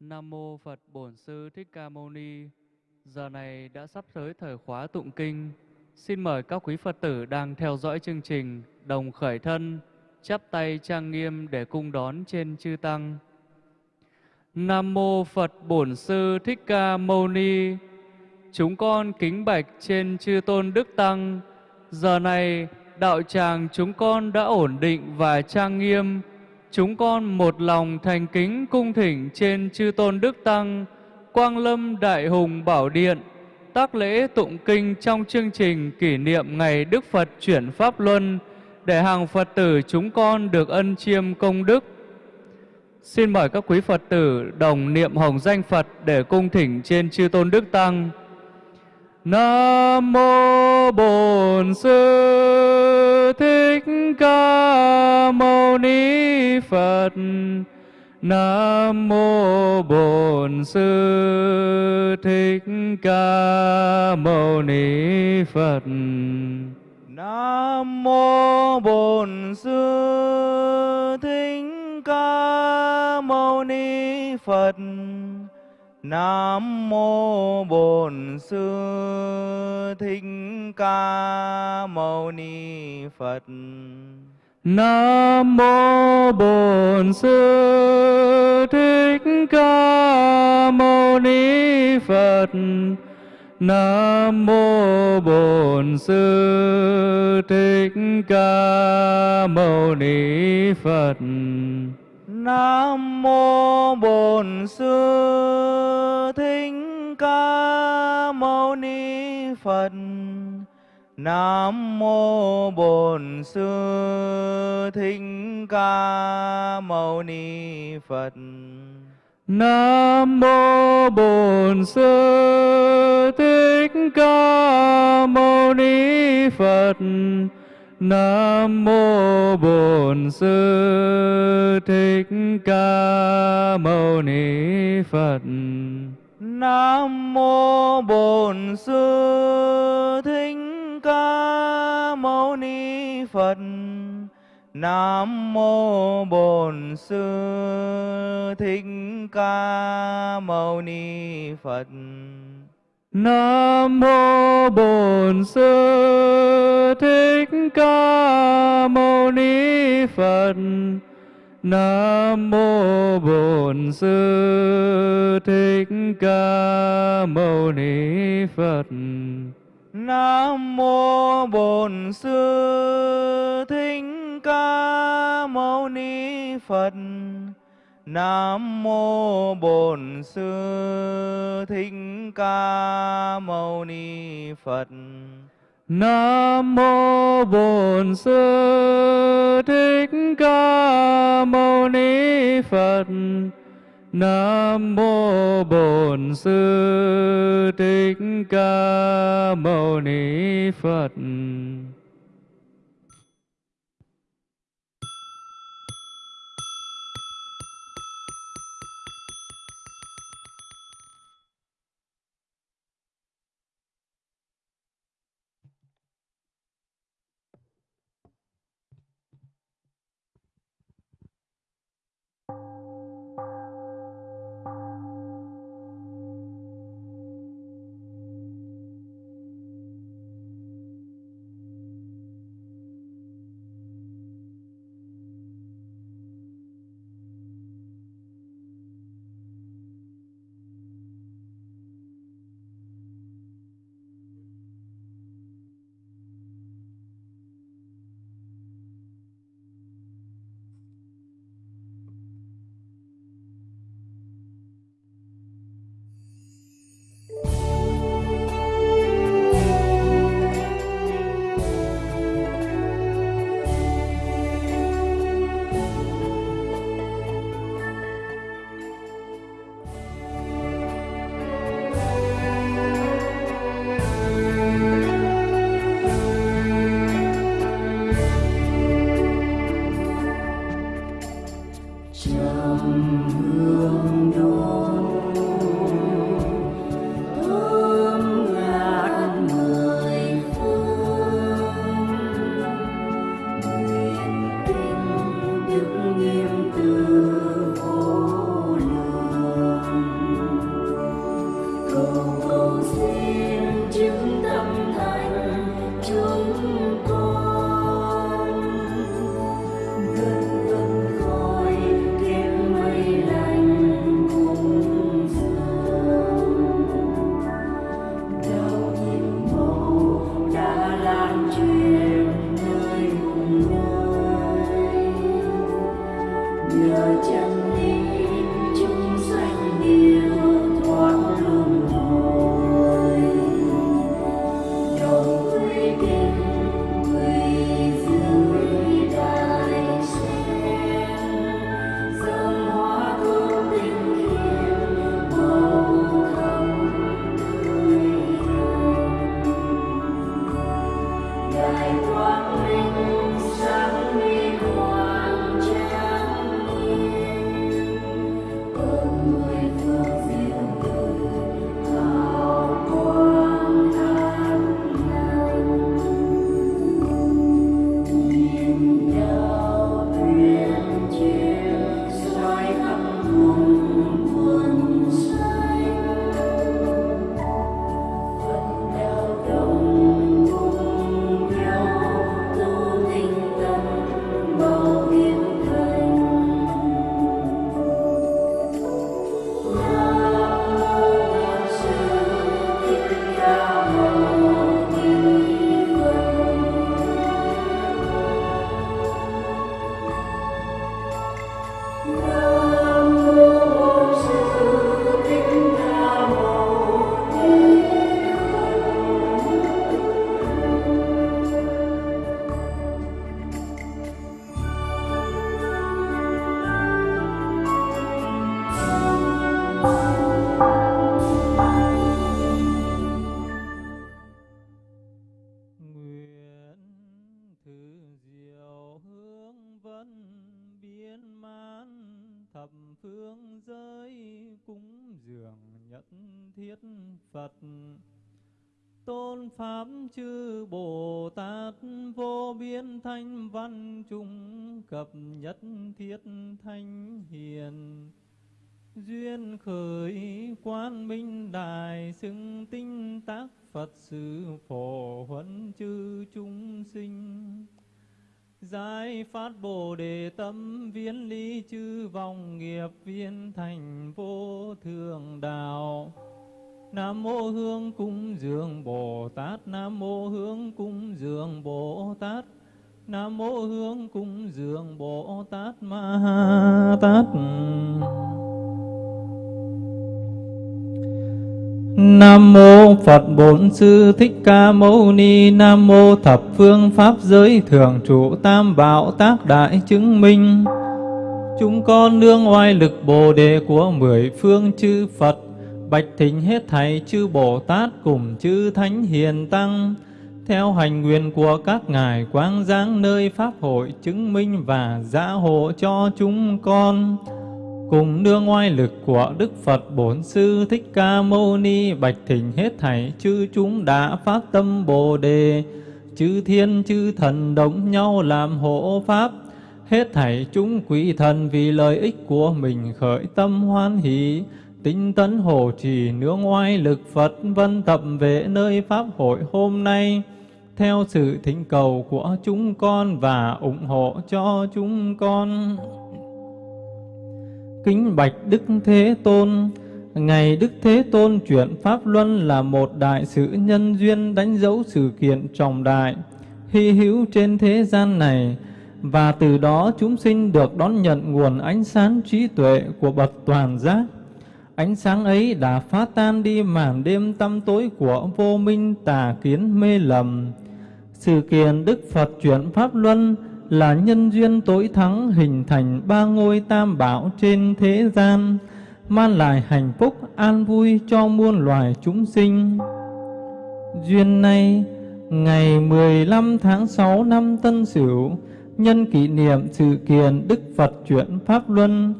Nam mô Phật Bổn Sư Thích Ca Mâu Ni. Giờ này đã sắp tới thời khóa tụng kinh. Xin mời các quý Phật tử đang theo dõi chương trình đồng khởi thân, chắp tay trang nghiêm để cung đón trên chư tăng. Nam mô Phật Bổn Sư Thích Ca Mâu Ni. Chúng con kính bạch trên chư tôn đức tăng. Giờ này đạo tràng chúng con đã ổn định và trang nghiêm chúng con một lòng thành kính cung thỉnh trên chư tôn đức tăng, Quang Lâm Đại Hùng Bảo Điện, tác lễ tụng kinh trong chương trình kỷ niệm ngày Đức Phật chuyển Pháp Luân, để hàng Phật tử chúng con được ân chiêm công đức. Xin mời các quý Phật tử đồng niệm hồng danh Phật để cung thỉnh trên chư tôn đức tăng. Nam mô Bổn Sư Thích Ca Mâu Ni Phật. Nam mô Bổn Sư Thích Ca Mâu Ni Phật. Nam mô Bổn Sư Thích Ca Mâu Ni Phật. Nam mô Bổn Sư Thích Ca Mâu Ni Phật. Nam mô Bổn Sư Thích Ca Mâu Ni Phật. Nam mô Bổn Sư Thích Ca Mâu Ni Phật. Nam mô Bổn Sư Phật. Nam mô Bổn Sư Thích Ca Mâu Ni Phật. Nam mô Bổn Sư Thích Ca Mâu Ni Phật. Nam mô Bổn Sư Thích Ca Mâu Ni Phật. Nam mô Bổn Sư Thích Ca Mâu Ni Phật. Nam mô Bổn Sư Thích Ca Mâu Ni Phật. Nam mô Bổn Sư Thích Ca Mâu Ni Phật. Nam mô Bổn Sư Thích Ca Mâu Ni Phật. Nam mô Bổn Sư Thích Ca Mâu Ni Phật. Nam mô Bổn Sư Thích Ca Mâu Ni Phật. Nam mô Bổn Sư Thích Ca Mâu Ni Phật. Nam mô Bổn Sư Thích Ca Mâu Ni Phật. Dường nhất thiết Phật. Tôn Pháp chư Bồ Tát vô biên thanh văn trung cập nhất thiết thanh hiền. Duyên khởi quan minh đài xưng tinh tác Phật sự phổ huấn chư chúng sinh. Giải phát Bồ Đề tâm viên lý chư vòng nghiệp viên thành vô thường đạo. Nam mô Hương cung dường Bồ Tát. Nam mô Hương cung dường Bồ Tát. Nam mô Hương cung dường Bồ Tát Ma Tát. Nam mô Phật Bổn Sư Thích Ca Mâu Ni. Nam mô Thập Phương Pháp Giới Thường Trụ Tam Bảo Tác Đại Chứng Minh. Chúng con nương oai lực Bồ Đề của mười phương chư Phật. Bạch thỉnh hết thảy chư Bồ Tát cùng chư Thánh Hiền Tăng. Theo hành nguyện của các ngài quang giáng nơi Pháp hội chứng minh và gia hộ cho chúng con cùng đưa ngoại lực của Đức Phật Bổn Sư Thích Ca Mâu Ni bạch thỉnh hết thảy chư chúng đã phát tâm Bồ đề, chư thiên chư thần đồng nhau làm hộ pháp, hết thảy chúng quý thần vì lợi ích của mình khởi tâm hoan hỷ, tinh tấn hộ trì nương ngoại lực Phật vân tập về nơi pháp hội hôm nay. Theo sự thỉnh cầu của chúng con và ủng hộ cho chúng con kính bạch Đức Thế Tôn. Ngày Đức Thế Tôn chuyển Pháp Luân là một đại sự nhân duyên đánh dấu sự kiện trọng đại, hy hữu trên thế gian này, và từ đó chúng sinh được đón nhận nguồn ánh sáng trí tuệ của bậc toàn giác. Ánh sáng ấy đã phá tan đi màn đêm tăm tối của vô minh tà kiến mê lầm. Sự kiện Đức Phật chuyển Pháp Luân là nhân duyên tối thắng hình thành ba ngôi tam bảo trên thế gian, mang lại hạnh phúc an vui cho muôn loài chúng sinh. Duyên này, ngày 15 tháng 6 năm Tân Sửu, nhân kỷ niệm sự kiện Đức Phật chuyển Pháp Luân,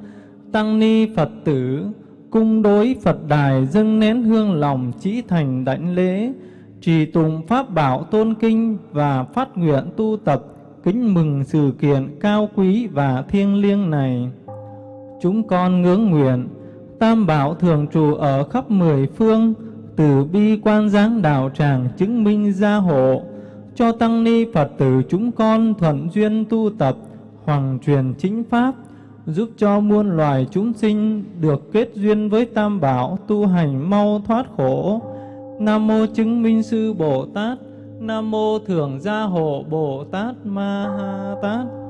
Tăng Ni Phật tử, cung đối Phật đài dâng nén hương lòng chỉ thành đảnh lễ, trì tụng Pháp bảo tôn kinh và phát nguyện tu tập kính mừng sự kiện cao quý và thiêng liêng này. Chúng con ngưỡng nguyện, Tam Bảo thường trụ ở khắp mười phương, từ bi quan giáng đạo tràng chứng minh gia hộ, cho tăng ni Phật tử chúng con thuận duyên tu tập, hoàng truyền chính pháp, giúp cho muôn loài chúng sinh được kết duyên với Tam Bảo tu hành mau thoát khổ. Nam mô chứng minh sư Bồ Tát Nam mô Thường Gia Hộ Bồ Tát Ma Ha Tát.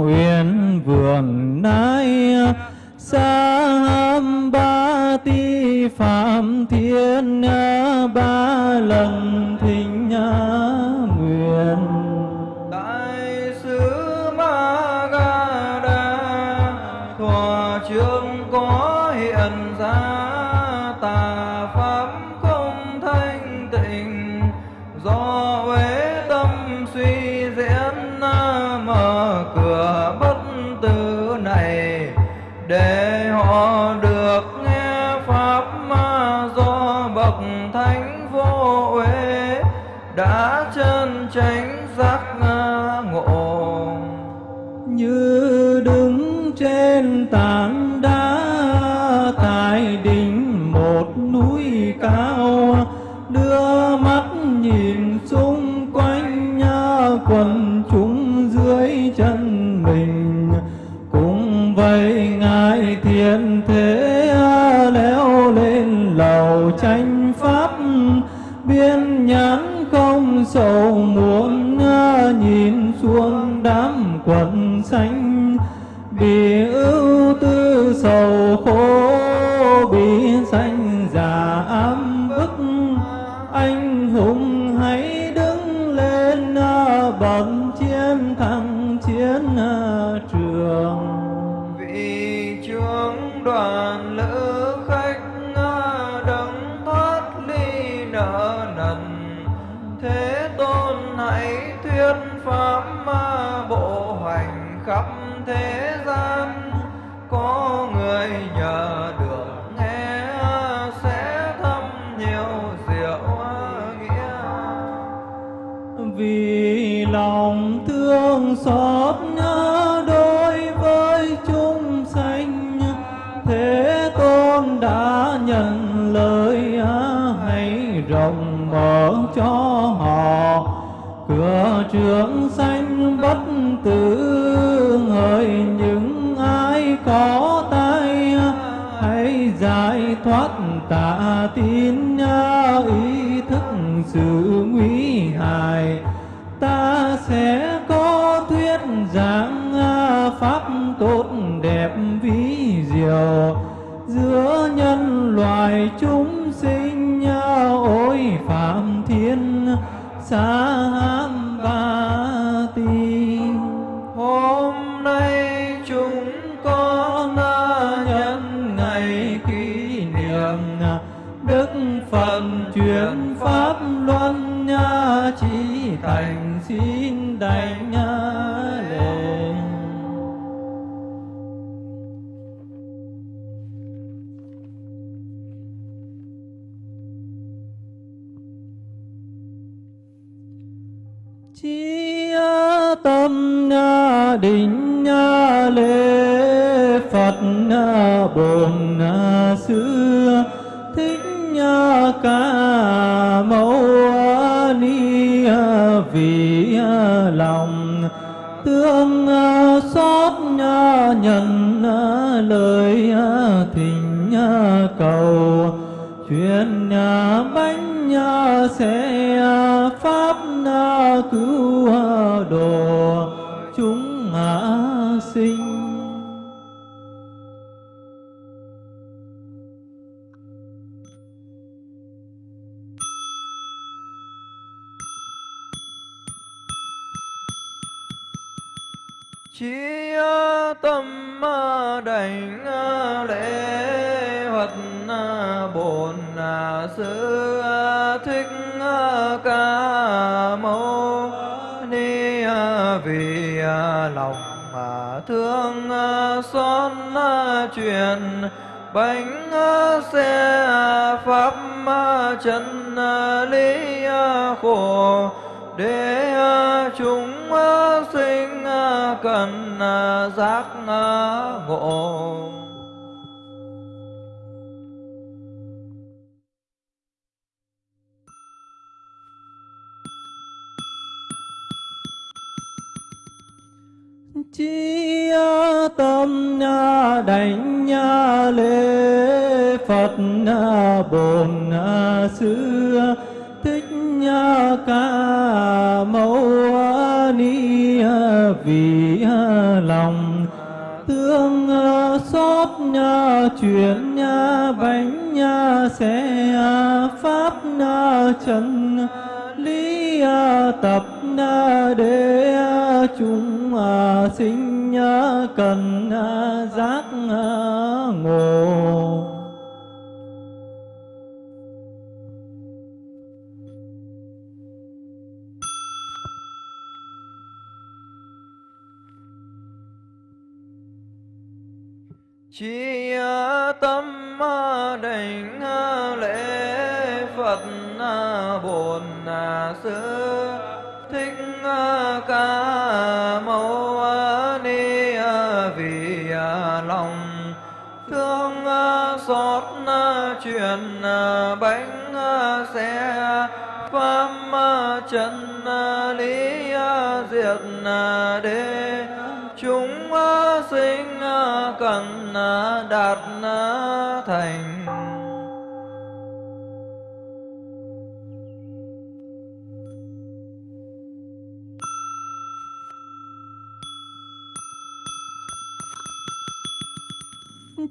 Uyên vườn nai sa ba ti phạm thiên ba lần. Mình. Cùng vậy ngài thiên thế leo lên lầu tranh pháp. Biên nhãn không sầu muốn nhìn xuống đám quần xanh. Bị ưu tư sầu khổ thế gian, có người nhờ được nghe, sẽ thâm nhiều diệu nghĩa. Vì lòng thương xót nhớ đối với chúng sanh, thế tôn đã nhận lời, hãy rộng mở cho họ. Cửa trường xanh bất tử hỡi những ai có tay hãy giải thoát tà tiên định lễ phật bổn xưa, thích ca mâu ni vì lòng. Tương xót nhận lời thỉnh cầu. Chuyện bánh sẽ pháp cứu chí tâm đảnh à, lễ phật à, bổn à, sư thích ca mâu ni vì lòng thương xót truyền, bánh xe pháp chân lý khổ để ngộ. Chi tâm đảnh lễ phật bổn sư thích ca mâu ni vì lòng tương ờ, xót chuyển bánh sẽ ờ, pháp chân, lý ờ, tập để chúng sinh cần giác ngộ. Đảnh lễ phật à, bổn à, sư thích à, ca mâu ni vì lòng thương xót truyền bánh xe pháp chân lý diệt đế chúng sinh cần đạt na thành.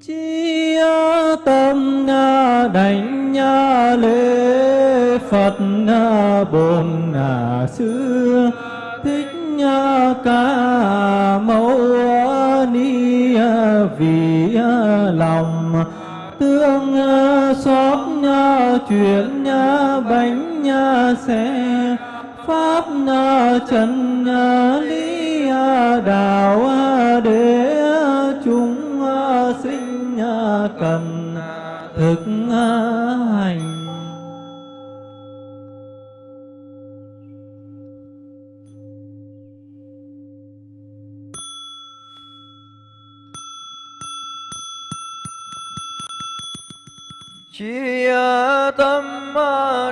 Chi tâm đảnh lễ phật bổn sư thích ca mâu ni vì lòng tương ờ, xót chuyện bánh xe. Pháp chân lý ờ, đạo ờ, để chúng sinh cần thực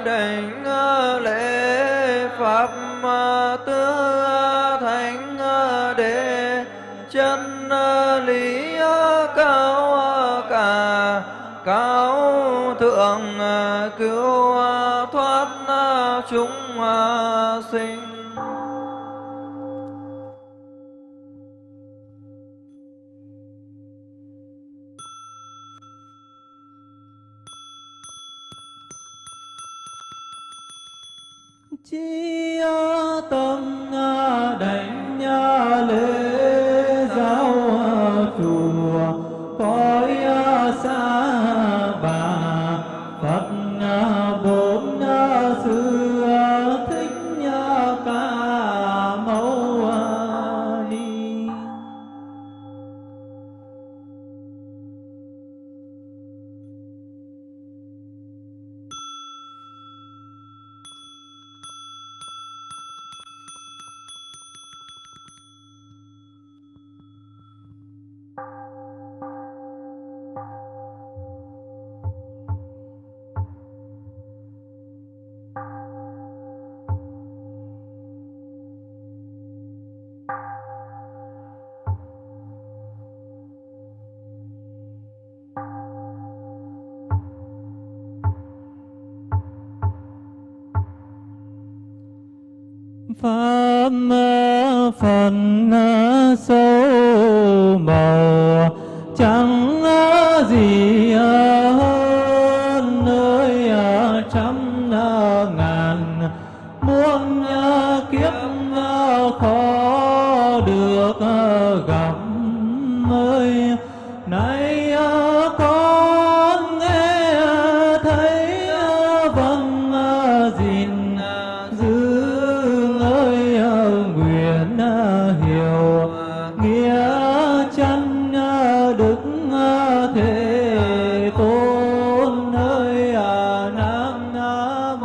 đảnh lễ pháp tứ thánh đệ chân lý cao cả, cao thượng cứu thoát chúng sinh. Chi pháp phần sâu màu.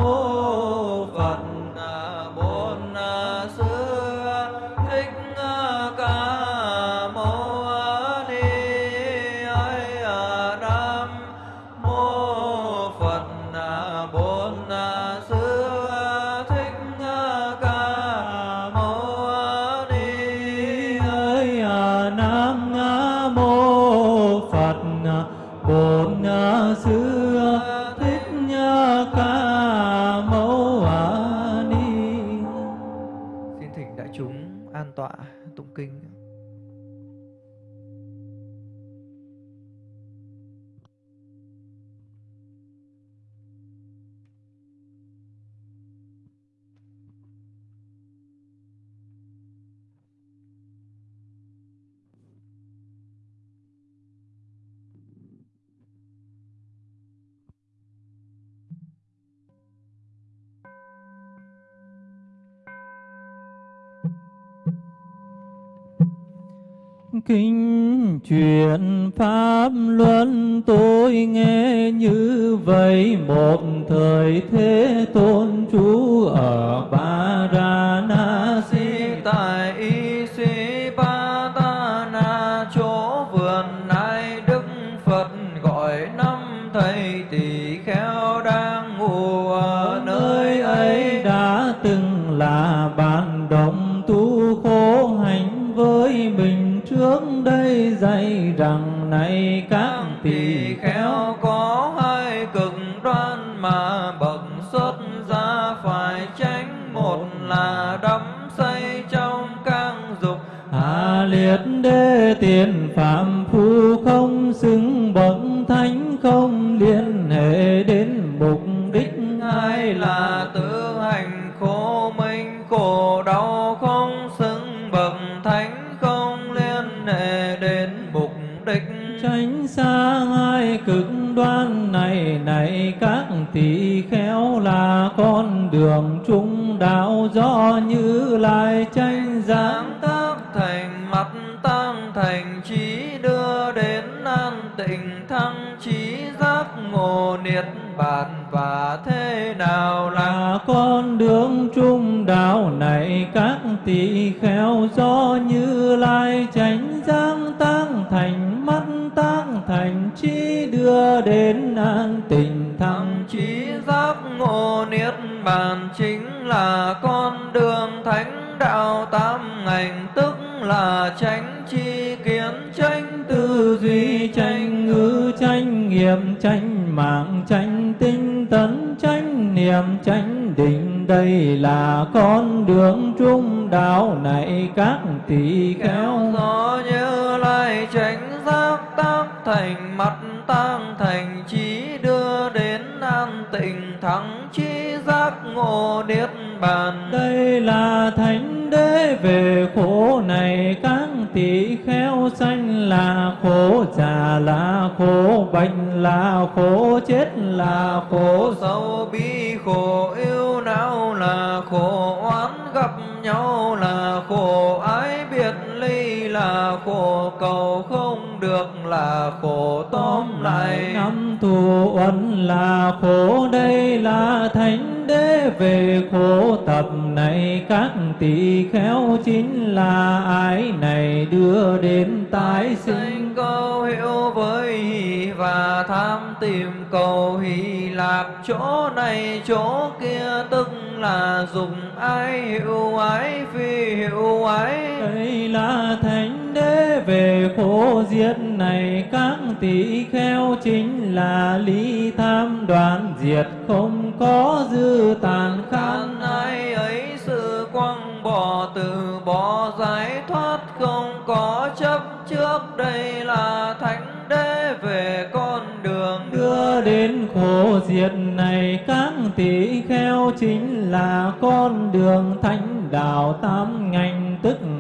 Nam Một thánh đạo tam ngành, tức là tránh chi kiến tránh tư duy tránh ngữ tránh nghiệm tránh mạng tránh tinh tấn tránh niệm tránh định. Đây là con đường trung đạo này các tỳ khéo do như lai tránh giác tác thành mặt tăng thành, trí đưa đến an tịnh, thắng chi ngộ niết bàn. Đây là thánh đế về khổ này các tỳ khéo sanh là khổ già là khổ bệnh là khổ chết là khổ khổ sâu bi khổ yêu não là khổ oán gặp nhau là khổ ái biệt ly là khổ cầu không được là khổ tóm lại. năm thù uẩn là khổ đây là thánh đế về khổ tập này các tỳ khéo chính là ái này đưa đến tái sinh. câu hiểu với hỷ và tham tìm cầu hỷ lạc chỗ này chỗ kia tức là dùng ái hiệu ái phi hiệu ái. Đây là thánh về khổ diệt này các tỳ khéo chính là lý tham đoạn diệt không có dư tàn khan khan ai ấy sự quăng bỏ từ bỏ giải thoát không có chấp trước đây là thánh đế về con đường. Đưa đến khổ diệt này các tỷ khéo chính là con đường thánh đạo tam ngành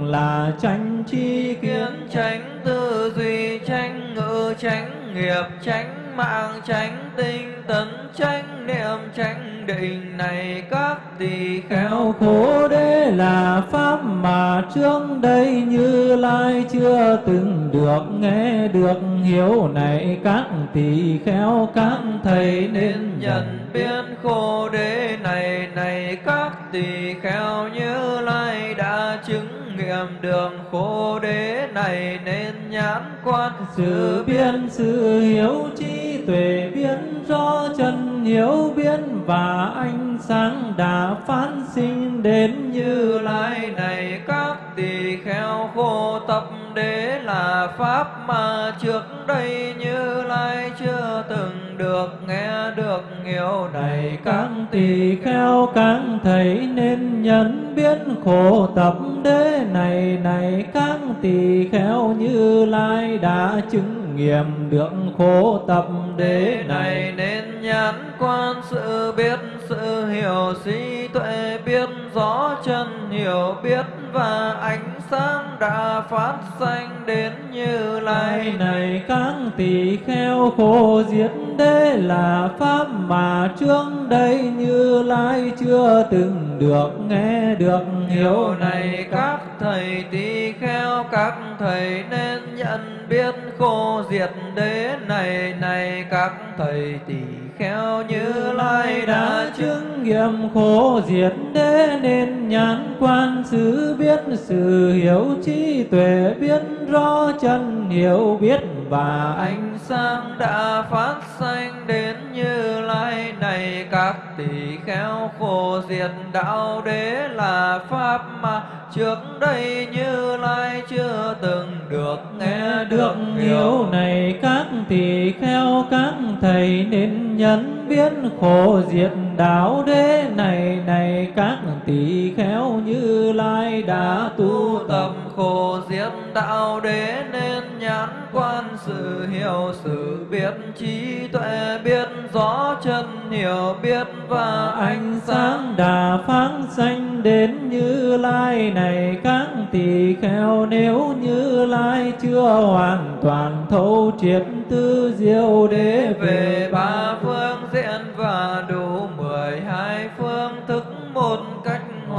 là tranh chi kiến, tránh tư duy, tránh ngữ, tránh nghiệp, tránh mạng, tránh tinh tấn, tránh niệm, tránh định này các tỳ khéo khổ đế là pháp mà trước đây như lai chưa từng được nghe được, hiểu này các tỳ khéo các thầy nên nhận biết. Khổ đế này này các tỳ kheo như lai đã chứng niệm đường khổ đế này nên nhãn quan sự biến sự hiểu trí tuệ biến do chân hiểu biến và ánh sáng đã phán sinh đến như như lai này. Các tỳ kheo khổ tập đế là pháp mà trước đây như lai chưa từng được nghe được hiểu này. Các tỳ kheo các thầy nên nhận biết khổ tập đế này này các tỳ kheo như lai đã chứng nghiệm được khổ tập đế này. nên nhãn quan sự biết sự hiểu trí tuệ biết, rõ chân hiểu biết và ánh sáng đã phát sanh đến như lai này các tỳ kheo khổ diệt đế là pháp mà trước đây như lai chưa từng được, nghe được hiểu này, các thầy tỳ kheo, các thầy nên nhận biết khô diệt đế này này các thầy tỳ kheo như lai đã chứng chứng nghiệm khổ diệt đế nên nhãn quan xứ biết, sự hiểu trí tuệ biết, rõ chân hiểu biết và ánh sáng đã phát sanh đến như lai này. Các tỳ kheo khổ diệt đạo đế là pháp mà trước đây như lai chưa từng được nghe được hiểu. này các tỳ kheo các thầy nên nhận biết khổ diệt đạo đế này này các tỳ kheo như lai đã tu tập. Khổ diệt đạo đế nên nhãn quan sự hiểu sự biết trí tuệ biết rõ chân hiểu biết và ánh sáng. Đà phát sanh đến như lai này các tỳ kheo nếu như lai chưa hoàn toàn thấu triệt tư diệu đế về ba phương diện và đủ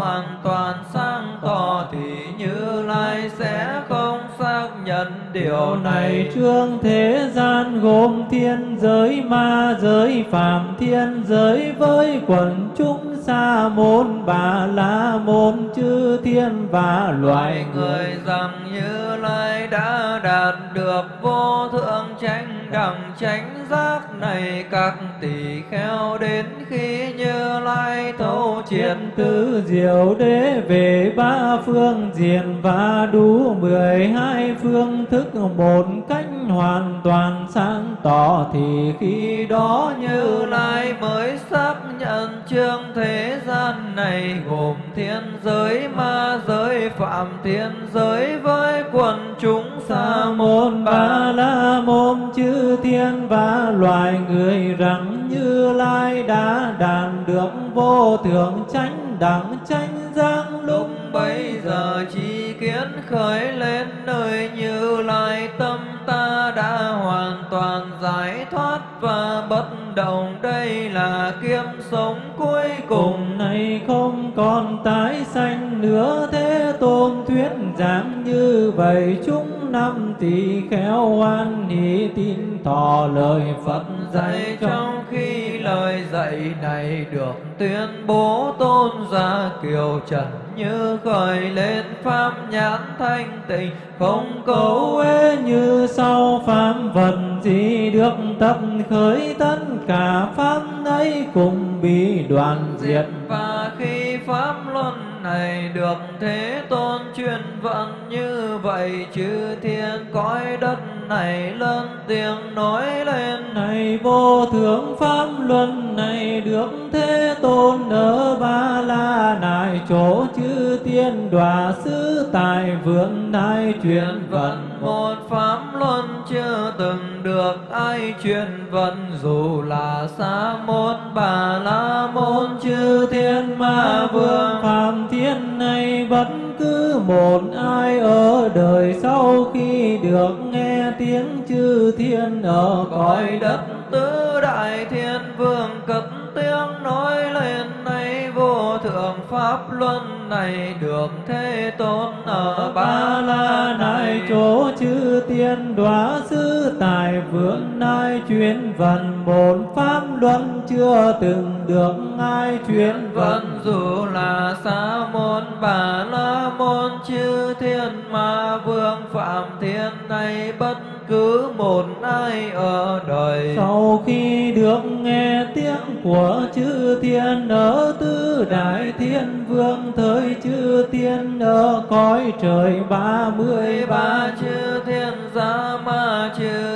hoàn toàn sáng tỏ thì như lai sẽ không xác nhận điều này trương thế gian gồm thiên giới ma giới phạm thiên giới với quần chúng sa môn bà la môn chư thiên và loài loài người rằng như lai đã đạt được vô thượng chánh đẳng chánh giác này các tỳ kheo đến khi như lai thấu triệt tứ diệu đế về ba phương diện và đủ mười hai phương thức một cách hoàn toàn sáng tỏ thì khi đó như lai mới xác nhận chương thế gian này gồm thiên giới, ma giới, phạm thiên giới với quần chúng sa môn môn ba la môn chư thiên và loài người rằng như lai đã đạt được vô thượng chánh đẳng chánh giác. Lúc bấy giờ chi kiến khởi lên nơi như lai tâm ta đã hoàn toàn giải thoát và bất động. Đây là kiếp sống cuối cùng. Này không còn tái sanh nữa thế tôn thuyết giảng như vậy chúng năm tỳ kheo hoan hỷ tin thọ lời phật dạy trong khi lời dạy này được tuyên bố tôn giả kiều trần như khởi lên pháp nhãn thanh tịnh, không cấu ế uế như sau pháp vật gì được tập khởi tất cả pháp ấy cùng bị đoàn diệt. Và khi pháp luân này được thế tôn truyền vận như vậy chư thiên cõi đất này lớn tiếng nói lên. Này vô thượng pháp luân này được thế tôn ở ba la nại chỗ chư tiên đọa xứ tại vượng đại truyền vận. Một pháp luân chưa từng được ai truyền vận dù là sa môn bà la môn chư thiên ma vương phạm thiên này bất cứ một ai ở đời sau khi được nghe tiếng chư thiên ở cõi đất tứ đại thiên vương cất tiếng nói lên nay vô thượng pháp luân này được thế tôn ở ba la nại chỗ chư tiên đóa sư tài vượng nai chuyên vận một pháp luân chưa từng được ai chuyên vận vẫn dù là sa môn bà la môn chư thiên ma vương phạm thiên này bất cứ một ai ở đời. Sau khi được nghe tiếng của chư thiên ở tứ đại thiên vương thời chư thiên ở cõi trời ba mươi ba chư thiên gia ma chư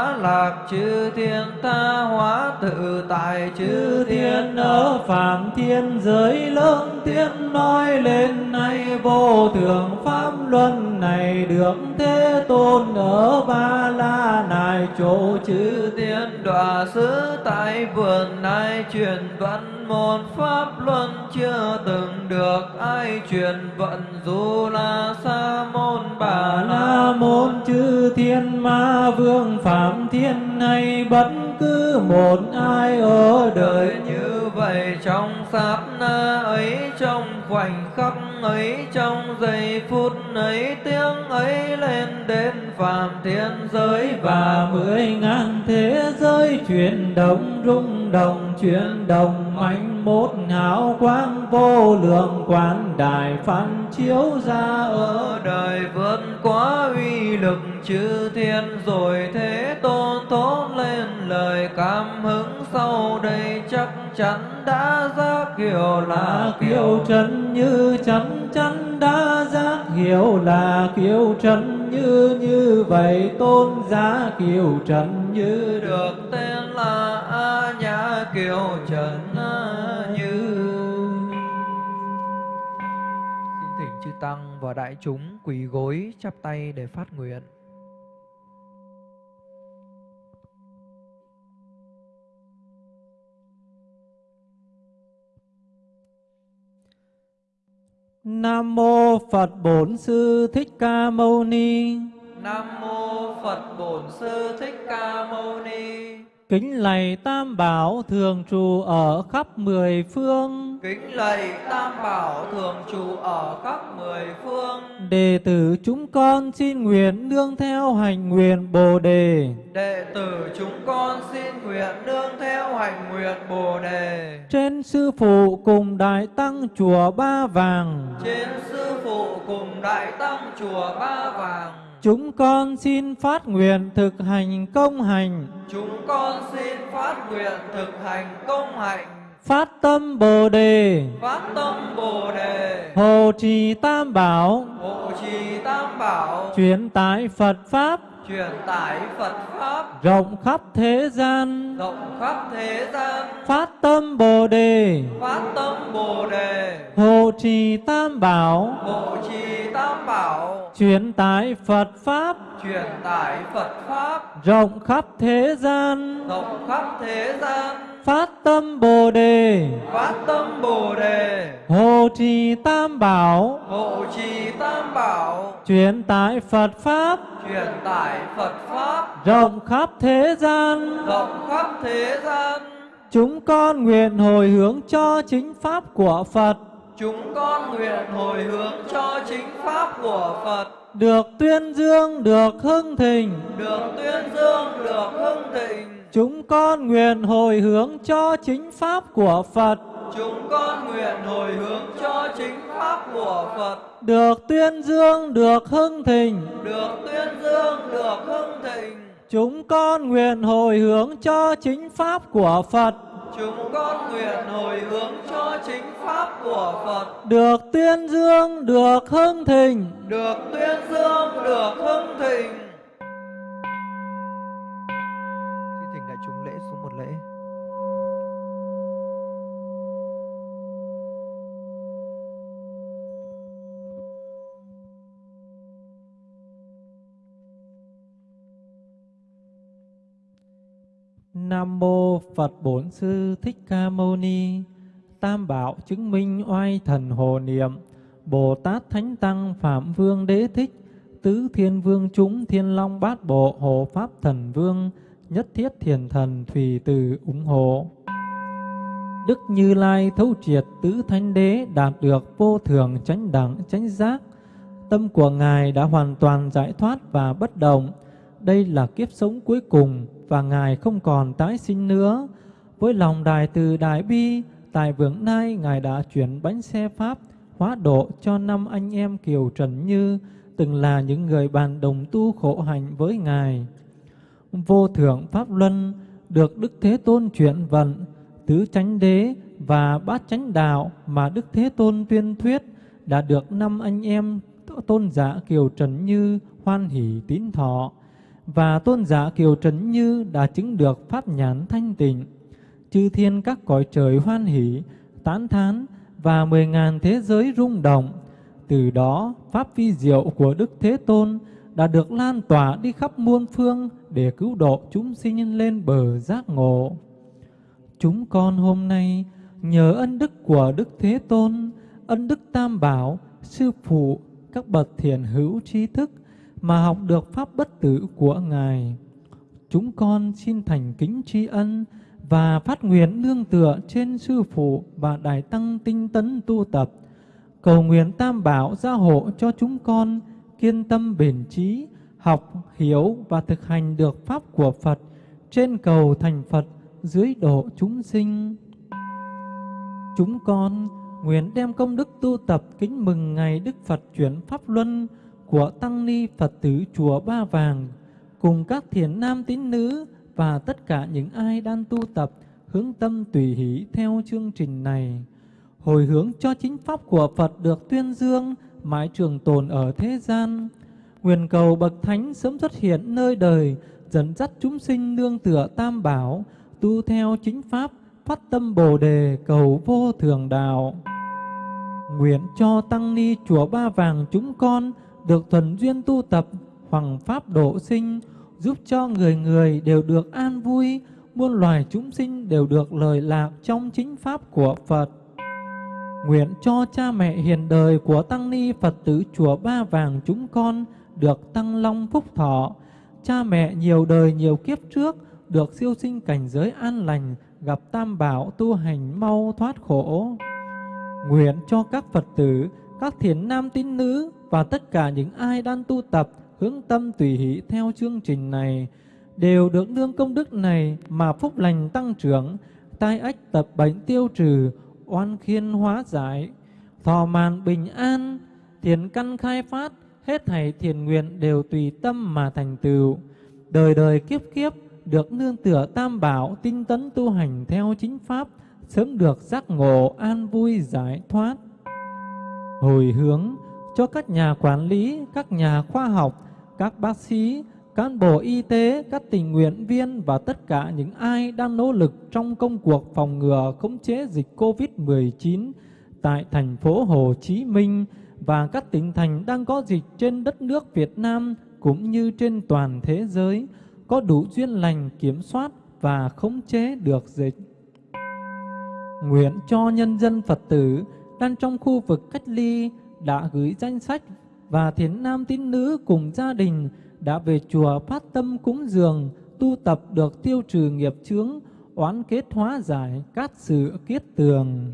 hóa lạc chư thiên tha hóa tự tại chư thiên ở phạm thiên giới lớn thiên nói lên nay vô thượng pháp luân này được thế tôn ở ba la nài chỗ chư thiên đọa xứ tại vườn này truyền vận một pháp luân chưa từng được ai truyền vận dù là sa môn bà la. Môn chư thiên ma vương phạm thiên hay bất cứ một ai ở đời như vậy, trong sát na ấy, trong khoảnh khắc ấy, trong giây phút ấy, tiếng ấy lên đến phạm thiên giới và mười ngàn thế giới chuyển động rung động chuyển động mạnh một hào quang vô lượng quán đại phản chiếu ra ở đời vượt quá uy lực chư thiên. Rồi thế tôn thốt lên lời cảm hứng sau đây chắc chắn đã giác hiểu là kiều trần như chắn chắn đã giác hiểu là kiều trần như như vậy tôn giá kiều trần như được tên là a nhã kiều trần như. Xin thỉnh chư tăng và đại chúng quỳ gối chắp tay để phát nguyện. Nam mô Phật Bổn Sư Thích Ca Mâu Ni. Nam mô Phật Bổn Sư Thích Ca Mâu Ni. Kính lạy Tam Bảo thường trụ ở khắp mười phương. Kính lạy Tam Bảo thường trụ ở khắp mười phương. Đệ tử chúng con xin nguyện nương theo hành nguyện Bồ đề. Đệ tử chúng con xin nguyện nương theo hành nguyện Bồ đề. Trên sư phụ cùng đại tăng chùa Ba Vàng. Trên sư phụ cùng đại tăng chùa Ba Vàng Chúng con xin phát nguyện thực hành công hành. Chúng con xin phát nguyện thực hành công hành. Phát tâm Bồ đề. Phát tâm Bồ đề. Hộ trì Tam Bảo. Hộ trì Tam Bảo. Chuyển tải Phật Pháp truyền tải Phật pháp. Rộng khắp thế gian. Rộng khắp thế gian. Phát tâm bồ đề. Phát tâm bồ đề. Hộ trì tam bảo. Hộ trì tam bảo. Truyền tải Phật pháp. Truyền tải Phật pháp. Rộng khắp thế gian. Rộng khắp thế gian phát tâm bồ đề. Phát tâm bồ đề. Hộ trì tam bảo. Hộ trì tam bảo. Truyền tải Phật pháp. Truyền tải Phật pháp. Rộng khắp thế gian. Rộng khắp thế gian. Chúng con nguyện hồi hướng cho chính pháp của Phật. Chúng con nguyện hồi hướng cho chính pháp của Phật. Được tuyên dương được hưng thịnh. Được tuyên dương được hưng thịnh chúng con nguyện hồi hướng cho chính pháp của Phật. Chúng con nguyện hồi hướng cho chính pháp của Phật. Được tuyên dương được hưng thịnh. Được tuyên dương được hưng thịnh. Chúng con nguyện hồi hướng cho chính pháp của Phật. Chúng con nguyện hồi hướng cho chính pháp của Phật. Được tuyên dương được hưng thịnh. Được tuyên dương được hưng thịnh xin thỉnh đại chúng lễ xuống một lễ Nam mô Phật Bổn Sư Thích Ca Mâu Ni. Tam bảo chứng minh oai thần hồ niệm. Bồ Tát Thánh Tăng Phạm Vương Đế Thích, Tứ Thiên Vương chúng Thiên Long Bát Bộ Hộ Pháp Thần Vương, Nhất Thiết Thiền Thần Thủy Từ ủng hộ. Đức Như Lai thấu triệt tứ thánh đế đạt được vô thường chánh đẳng chánh giác. Tâm của Ngài đã hoàn toàn giải thoát và bất động. Đây là kiếp sống cuối cùng và Ngài không còn tái sinh nữa. Với lòng đài từ đại bi, tại vượng nay Ngài đã chuyển bánh xe Pháp hóa độ cho năm anh em Kiều Trần Như, từng là những người bạn đồng tu khổ hạnh với Ngài. Vô thượng Pháp Luân được Đức Thế Tôn chuyển vận, tứ chánh đế và bát chánh đạo mà Đức Thế Tôn tuyên thuyết đã được năm anh em tôn giả Kiều Trần Như hoan hỷ tín thọ và tôn giả Kiều Trấn Như đã chứng được pháp nhãn thanh tịnh. Chư thiên các cõi trời hoan hỷ, tán thán và mười ngàn thế giới rung động. Từ đó, pháp vi diệu của Đức Thế Tôn đã được lan tỏa đi khắp muôn phương để cứu độ chúng sinh lên bờ giác ngộ. Chúng con hôm nay nhờ ân đức của Đức Thế Tôn, ân đức Tam Bảo, Sư Phụ, các bậc thiền hữu trí thức mà học được pháp bất tử của Ngài. Chúng con xin thành kính tri ân và phát nguyện nương tựa trên Sư Phụ và Đại Tăng tinh tấn tu tập, cầu nguyện Tam Bảo gia hộ cho chúng con kiên tâm bền trí, học, hiểu và thực hành được Pháp của Phật, trên cầu thành Phật, dưới độ chúng sinh. Chúng con nguyện đem công đức tu tập kính mừng ngày Đức Phật chuyển Pháp Luân của Tăng Ni Phật tử Chùa Ba Vàng, cùng các thiền nam tín nữ và tất cả những ai đang tu tập hướng tâm tùy hỷ theo chương trình này. Hồi hướng cho chính Pháp của Phật được tuyên dương, mãi trường tồn ở thế gian. Nguyện cầu Bậc Thánh sớm xuất hiện nơi đời, dẫn dắt chúng sinh nương tựa tam bảo, tu theo chính Pháp, phát tâm Bồ Đề cầu vô thường đạo. Nguyện cho Tăng Ni Chùa Ba Vàng chúng con được thuần duyên tu tập, hoàng Pháp độ sinh, giúp cho người người đều được an vui, muôn loài chúng sinh đều được lời lạc trong chính Pháp của Phật. Nguyện cho cha mẹ hiền đời của Tăng Ni Phật tử Chùa Ba Vàng chúng con được tăng long phúc thọ, cha mẹ nhiều đời nhiều kiếp trước được siêu sinh cảnh giới an lành, gặp tam bảo tu hành mau thoát khổ. Nguyện cho các Phật tử, các thiền nam tín nữ và tất cả những ai đang tu tập hướng tâm tùy hỷ theo chương trình này đều được nương công đức này mà phúc lành tăng trưởng, tai ách tập bệnh tiêu trừ, oan khiên hóa giải, thọ màn bình an, thiền căn khai phát, hết thảy thiền nguyện đều tùy tâm mà thành tựu. Đời đời kiếp kiếp được nương tựa tam bảo tinh tấn tu hành theo chính pháp, sớm được giác ngộ an vui giải thoát. Hồi hướng cho các nhà quản lý, các nhà khoa học, các bác sĩ, cán bộ y tế, các tình nguyện viên và tất cả những ai đang nỗ lực trong công cuộc phòng ngừa khống chế dịch COVID-19 tại thành phố Hồ Chí Minh và các tỉnh thành đang có dịch trên đất nước Việt Nam cũng như trên toàn thế giới có đủ duyên lành kiểm soát và khống chế được dịch. Nguyện cho nhân dân Phật tử đang trong khu vực cách ly đã gửi danh sách và thiền nam tín nữ cùng gia đình đã về chùa phát tâm cúng dường, tu tập được tiêu trừ nghiệp chướng, oán kết hóa giải các sự kiết tường.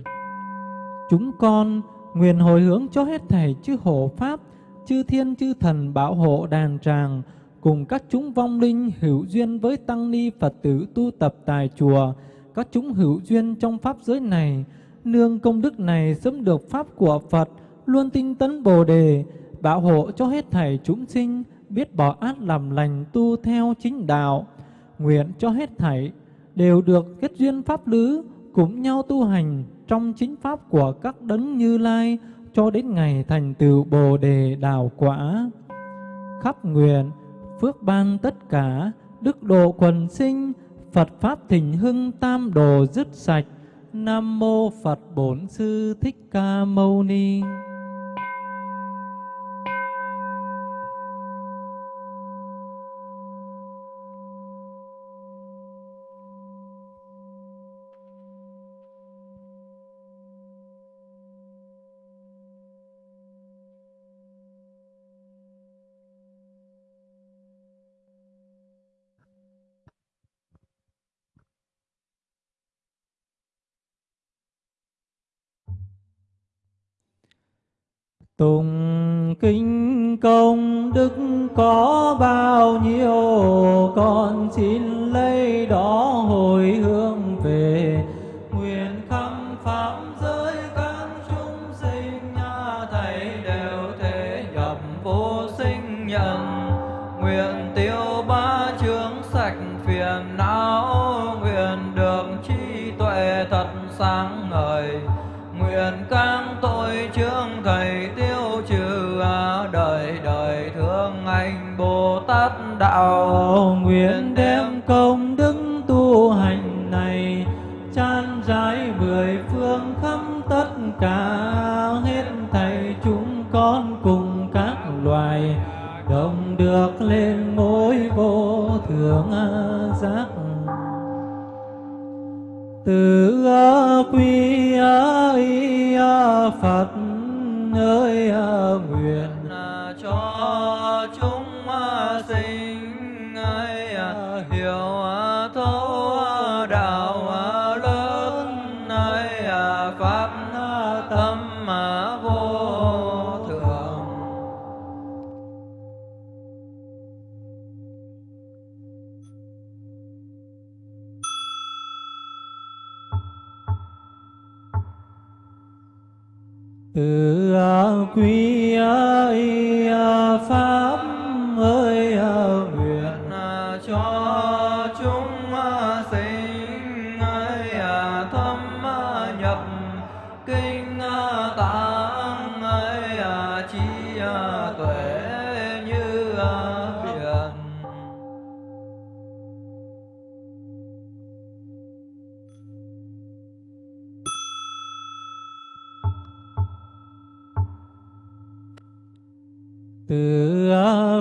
Chúng con nguyện hồi hướng cho hết thảy chư hộ Pháp, chư thiên chư thần bảo hộ đàn tràng, cùng các chúng vong linh hữu duyên với tăng ni Phật tử tu tập tại chùa, các chúng hữu duyên trong Pháp giới này, nương công đức này sớm được Pháp của Phật, luôn tinh tấn Bồ Đề, bảo hộ cho hết thảy chúng sinh, biết bỏ ác làm lành tu theo chính đạo, nguyện cho hết thảy đều được kết duyên pháp lứ, cùng nhau tu hành trong chính pháp của các đấng Như Lai cho đến ngày thành tựu Bồ đề đạo quả. Khắp nguyện phước ban tất cả, đức độ quần sinh, Phật pháp thịnh hưng tam đồ dứt sạch. Nam mô Phật Bổn Sư Thích Ca Mâu Ni. Tùng kinh công đức có bao nhiêu, Con xin lấy đó hồi hướng về. Nguyện khắp pháp giới các chúng sinh, nhà Thầy đều thể nhập vô sinh nhận Nguyện tiêu ba chướng sạch phiền não, Nguyện được trí tuệ thật sáng sát đạo nguyện đem công đức tu hành này chan rãi mười phương khắp tất cả, hết thảy chúng con cùng các loài đồng được lên ngôi vô thượng giác. Từ quy y phật ơi quy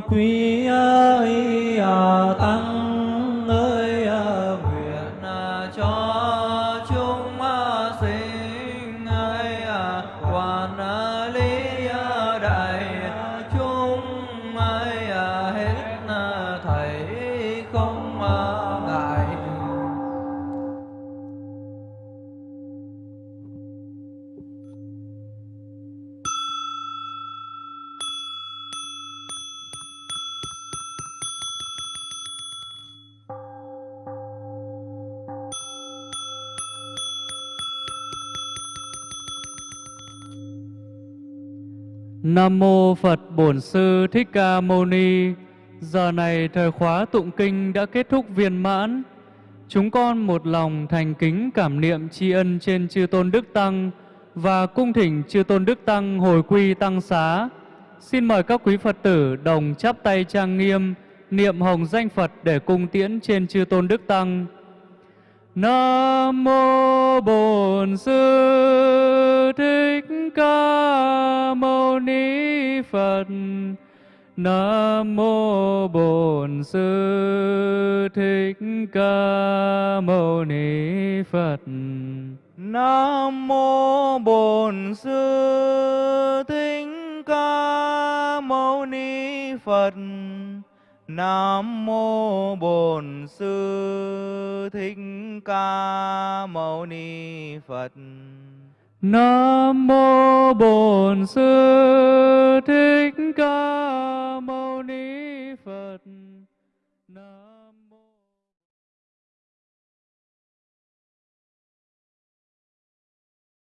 quy Nam mô Phật Bổn Sư Thích Ca Mâu Ni. Giờ này thời khóa tụng kinh đã kết thúc viên mãn. Chúng con một lòng thành kính cảm niệm tri ân trên chư tôn đức tăng và cung thỉnh chư tôn đức tăng hồi quy tăng xá. Xin mời các quý Phật tử đồng chắp tay trang nghiêm, niệm hồng danh Phật để cung tiễn trên chư tôn đức tăng. Nam mô Bổn Sư Thích Ca Mâu Ni Phật. Nam mô Bổn Sư Thích Ca Mâu Ni Phật. Nam mô Bổn Sư Thích Ca Mâu Ni Phật. Nam mô Bổn Sư Thích Ca Mâu Ni Phật. Nam mô Bổn Sư Thích Ca Mâu Ni Phật. Nam